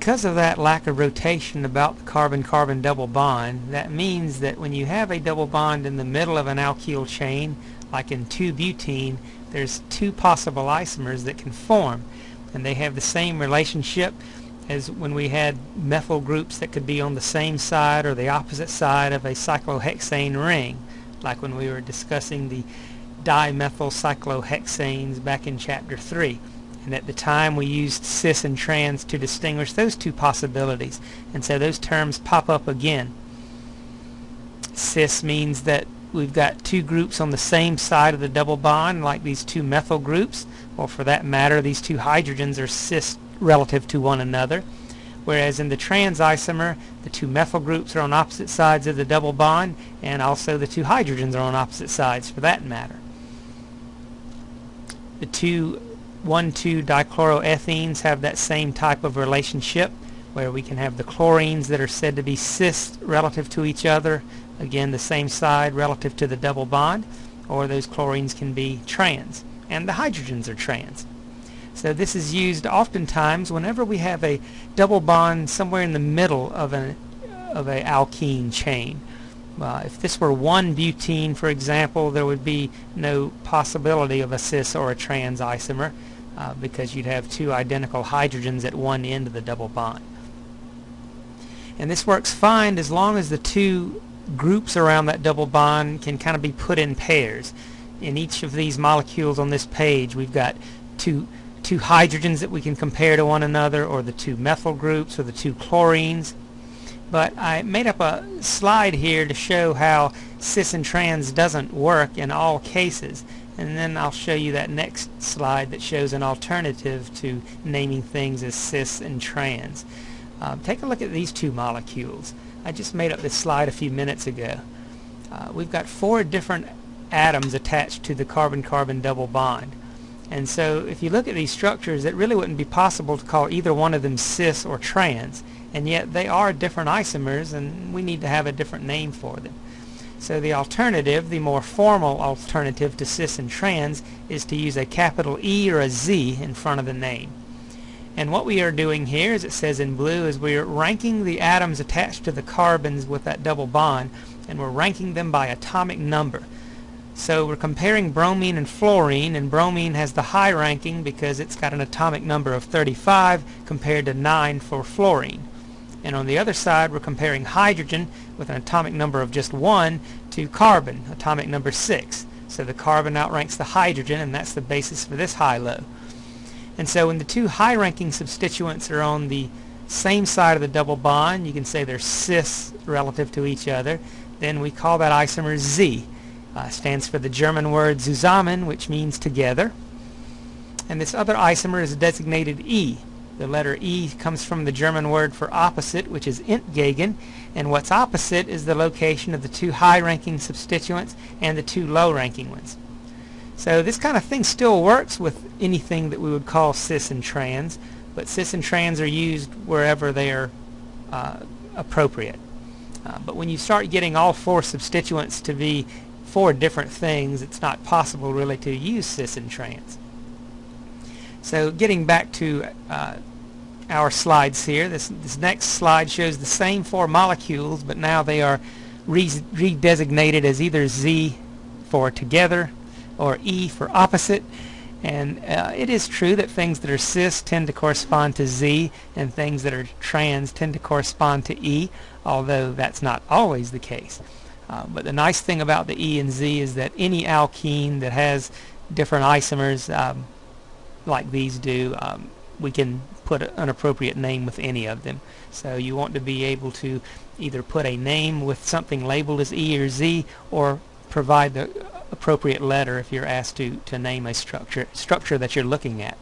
because of that lack of rotation about the carbon-carbon double bond, that means that when you have a double bond in the middle of an alkyl chain, like in 2-butene, there's two possible isomers that can form. And they have the same relationship as when we had methyl groups that could be on the same side or the opposite side of a cyclohexane ring, like when we were discussing the dimethyl cyclohexanes back in chapter 3 and at the time we used cis and trans to distinguish those two possibilities. And so those terms pop up again. Cis means that we've got two groups on the same side of the double bond like these two methyl groups or for that matter these two hydrogens are cis relative to one another. Whereas in the trans isomer the two methyl groups are on opposite sides of the double bond and also the two hydrogens are on opposite sides for that matter. The two 1,2 dichloroethenes have that same type of relationship where we can have the chlorines that are said to be cis relative to each other, again the same side relative to the double bond, or those chlorines can be trans, and the hydrogens are trans. So this is used oftentimes whenever we have a double bond somewhere in the middle of an of a alkene chain. Uh, if this were one butene, for example, there would be no possibility of a cis or a trans isomer uh, because you'd have two identical hydrogens at one end of the double bond. And this works fine as long as the two groups around that double bond can kind of be put in pairs. In each of these molecules on this page we've got two two hydrogens that we can compare to one another or the two methyl groups or the two chlorines but I made up a slide here to show how cis and trans doesn't work in all cases and then I'll show you that next slide that shows an alternative to naming things as cis and trans. Um, take a look at these two molecules. I just made up this slide a few minutes ago. Uh, we've got four different atoms attached to the carbon-carbon double bond. And so if you look at these structures, it really wouldn't be possible to call either one of them cis or trans. And yet they are different isomers, and we need to have a different name for them. So the alternative, the more formal alternative to cis and trans, is to use a capital E or a Z in front of the name. And what we are doing here, as it says in blue, is we are ranking the atoms attached to the carbons with that double bond, and we're ranking them by atomic number. So we're comparing bromine and fluorine, and bromine has the high ranking because it's got an atomic number of 35 compared to 9 for fluorine. And on the other side, we're comparing hydrogen with an atomic number of just 1 to carbon, atomic number 6. So the carbon outranks the hydrogen, and that's the basis for this high-low. And so when the two high-ranking substituents are on the same side of the double bond, you can say they're cis relative to each other, then we call that isomer Z. Uh, stands for the German word zusammen, which means together. And this other isomer is designated E, the letter E comes from the German word for opposite, which is entgegen, and what's opposite is the location of the two high-ranking substituents and the two low-ranking ones. So this kind of thing still works with anything that we would call cis and trans, but cis and trans are used wherever they are uh, appropriate. Uh, but when you start getting all four substituents to be four different things, it's not possible really to use cis and trans. So getting back to uh, our slides here. This, this next slide shows the same four molecules, but now they are redesignated as either Z for together or E for opposite. And uh, it is true that things that are cis tend to correspond to Z and things that are trans tend to correspond to E, although that's not always the case. Uh, but the nice thing about the E and Z is that any alkene that has different isomers um, like these do, um, we can put an appropriate name with any of them. So you want to be able to either put a name with something labeled as E or Z or provide the appropriate letter if you're asked to, to name a structure, structure that you're looking at.